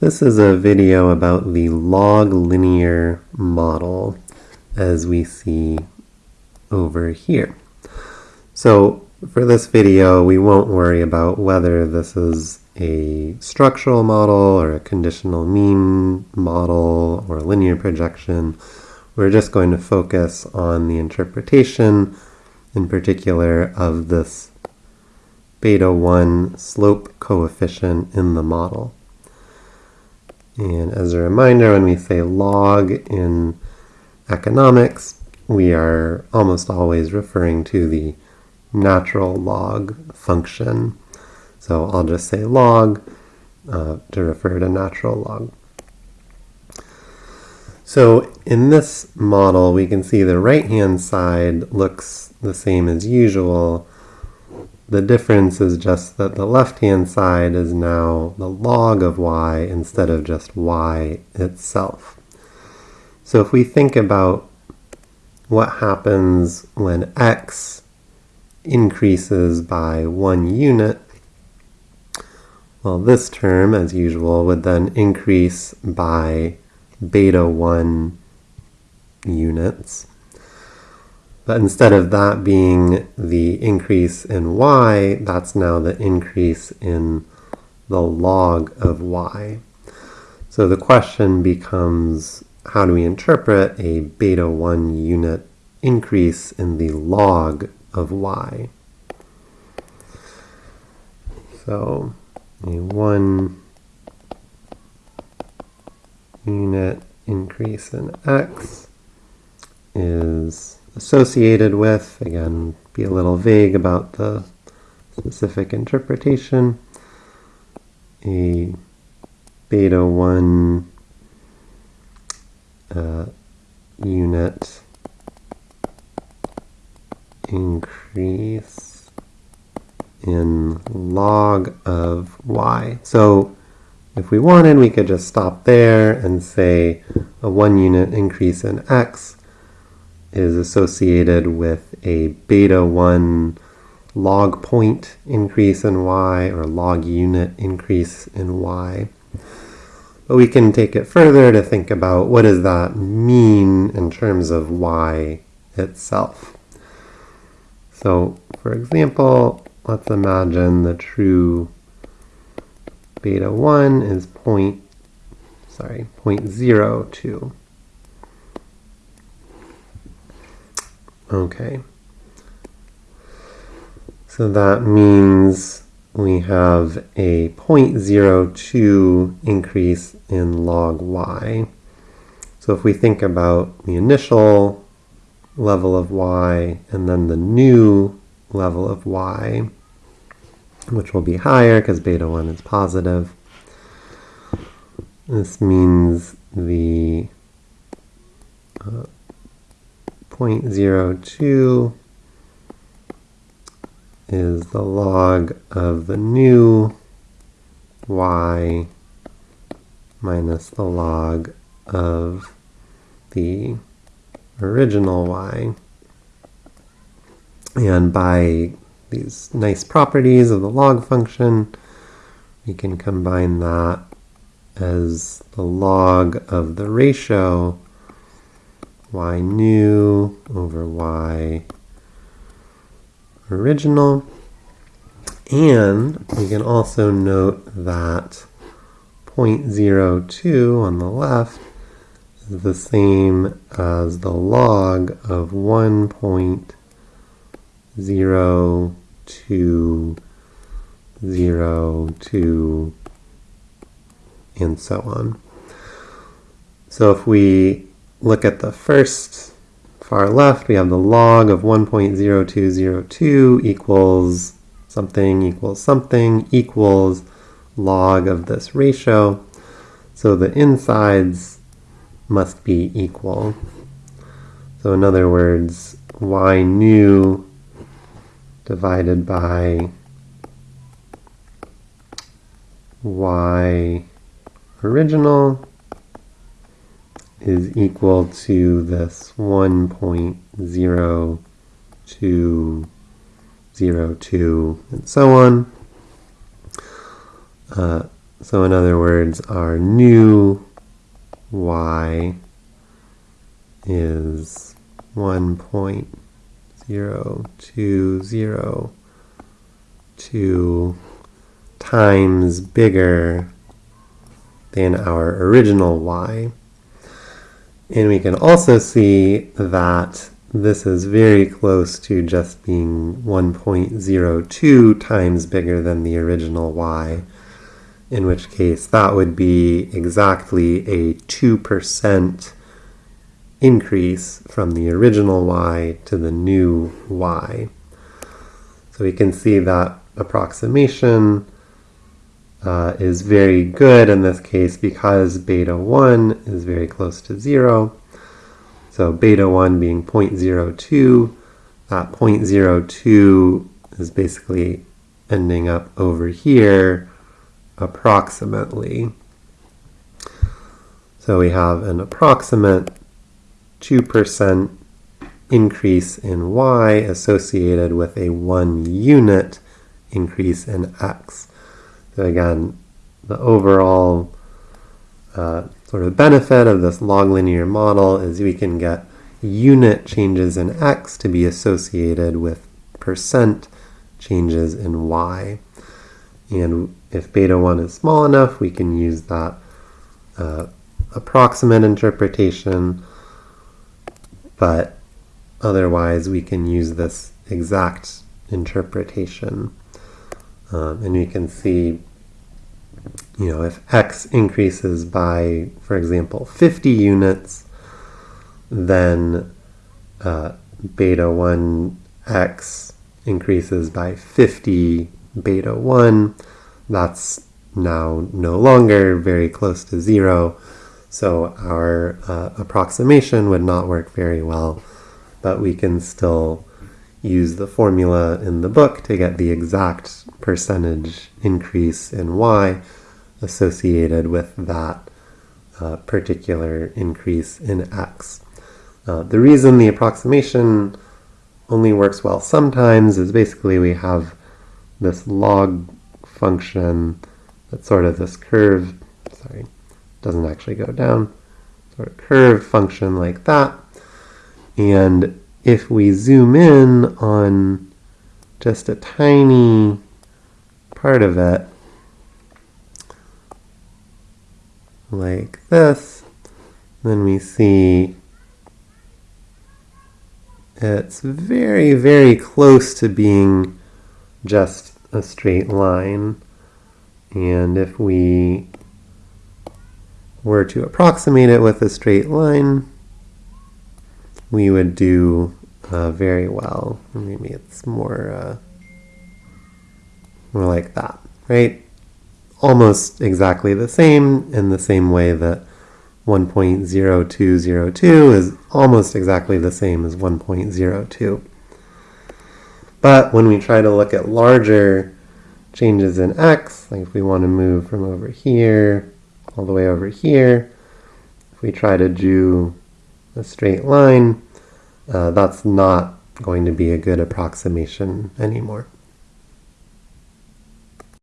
This is a video about the log linear model as we see over here. So for this video, we won't worry about whether this is a structural model or a conditional mean model or a linear projection. We're just going to focus on the interpretation in particular of this beta 1 slope coefficient in the model. And as a reminder, when we say log in economics, we are almost always referring to the natural log function. So I'll just say log uh, to refer to natural log. So in this model, we can see the right-hand side looks the same as usual, the difference is just that the left-hand side is now the log of y instead of just y itself. So if we think about what happens when x increases by one unit, well, this term, as usual, would then increase by beta 1 units. But instead of that being the increase in y, that's now the increase in the log of y. So the question becomes, how do we interpret a beta 1 unit increase in the log of y? So a 1 unit increase in x is associated with. Again, be a little vague about the specific interpretation. A beta 1 uh, unit increase in log of y. So if we wanted, we could just stop there and say a one unit increase in x is associated with a beta 1 log point increase in y or log unit increase in y. But we can take it further to think about what does that mean in terms of y itself. So for example, let's imagine the true beta 1 is point, sorry, 0.02. Okay. So that means we have a 0.02 increase in log y. So if we think about the initial level of y and then the new level of y, which will be higher because beta 1 is positive, this means the uh, 0.02 is the log of the new y minus the log of the original y. And by these nice properties of the log function, we can combine that as the log of the ratio y new over y original. And we can also note that 0.02 on the left is the same as the log of 1.0202 and so on. So if we look at the first far left, we have the log of 1.0202 equals something equals something equals log of this ratio. So the insides must be equal. So in other words, y new divided by y original is equal to this 1.0202 and so on. Uh, So in other words, our new y is 1.0202 times bigger than our original y. And we can also see that this is very close to just being 1.02 times bigger than the original y, in which case that would be exactly a 2% increase from the original y to the new y. So we can see that approximation uh, is very good in this case because beta 1 is very close to 0. So beta 1 being 0.02, that 0.02 is basically ending up over here approximately. So we have an approximate 2% increase in y associated with a 1 unit increase in x. So again, the overall uh, sort of benefit of this log linear model is we can get unit changes in x to be associated with percent changes in y. And if beta 1 is small enough, we can use that uh, approximate interpretation, but otherwise we can use this exact interpretation. Um, and you can see, you know, if x increases by, for example, 50 units, then uh, beta 1x increases by 50 beta 1. That's now no longer very close to zero, so our uh, approximation would not work very well, but we can still use the formula in the book to get the exact percentage increase in y associated with that uh, particular increase in x. Uh, the reason the approximation only works well sometimes is basically we have this log function that's sort of this curve, sorry, doesn't actually go down, sort of curve function like that. And if we zoom in on just a tiny part of it, like this, then we see it's very, very close to being just a straight line. And if we were to approximate it with a straight line, we would do uh, very well. Maybe it's more, uh, more like that, right? Almost exactly the same in the same way that 1.0202 is almost exactly the same as 1.02. But when we try to look at larger changes in x, like if we want to move from over here all the way over here, if we try to do a straight line, uh, that's not going to be a good approximation anymore.